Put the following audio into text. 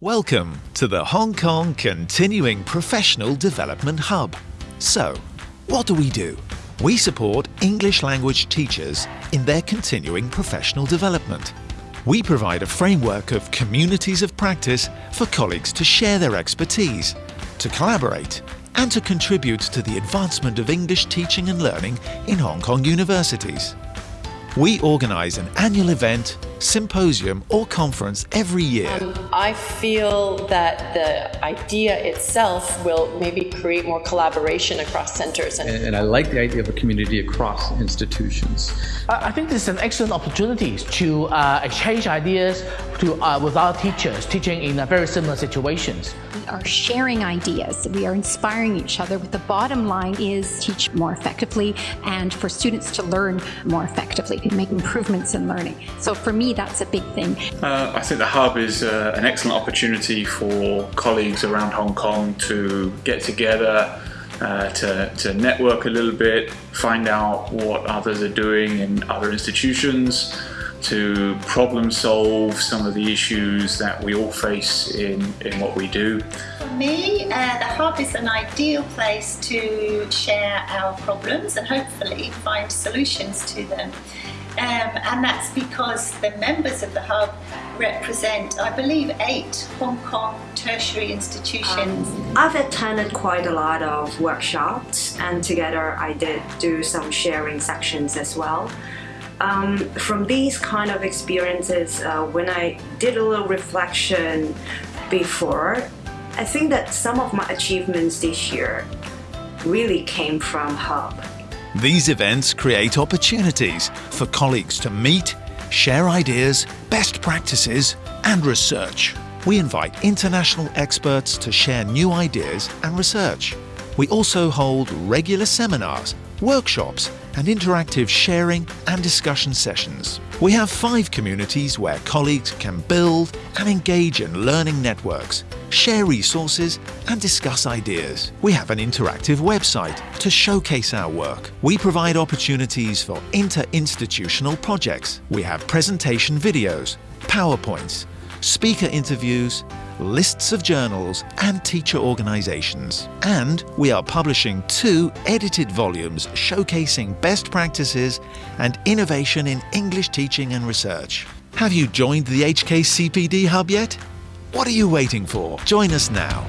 Welcome to the Hong Kong Continuing Professional Development Hub. So, what do we do? We support English language teachers in their continuing professional development. We provide a framework of communities of practice for colleagues to share their expertise, to collaborate, and to contribute to the advancement of English teaching and learning in Hong Kong universities. We organise an annual event symposium or conference every year. Um, I feel that the idea itself will maybe create more collaboration across centers. And, and I like the idea of a community across institutions. I think this is an excellent opportunity to uh, exchange ideas to, uh, with our teachers teaching in very similar situations. We are sharing ideas. We are inspiring each other. But the bottom line is teach more effectively and for students to learn more effectively, to make improvements in learning. So for me, that's a big thing. Uh, I think the Hub is uh, an excellent opportunity for colleagues around Hong Kong to get together, uh, to, to network a little bit, find out what others are doing in other institutions, to problem solve some of the issues that we all face in, in what we do. For me, uh, the Hub is an ideal place to share our problems and hopefully find solutions to them. Um, and that's because the members of the Hub represent, I believe, eight Hong Kong tertiary institutions. Um, I've attended quite a lot of workshops and together I did do some sharing sections as well. Um, from these kind of experiences, uh, when I did a little reflection before, I think that some of my achievements this year really came from Hub. These events create opportunities for colleagues to meet, share ideas, best practices, and research. We invite international experts to share new ideas and research. We also hold regular seminars, workshops, and interactive sharing and discussion sessions. We have five communities where colleagues can build and engage in learning networks, share resources and discuss ideas. We have an interactive website to showcase our work. We provide opportunities for inter-institutional projects. We have presentation videos, PowerPoints, speaker interviews, lists of journals and teacher organizations. And we are publishing two edited volumes showcasing best practices and innovation in English teaching and research. Have you joined the HKCPD Hub yet? What are you waiting for? Join us now.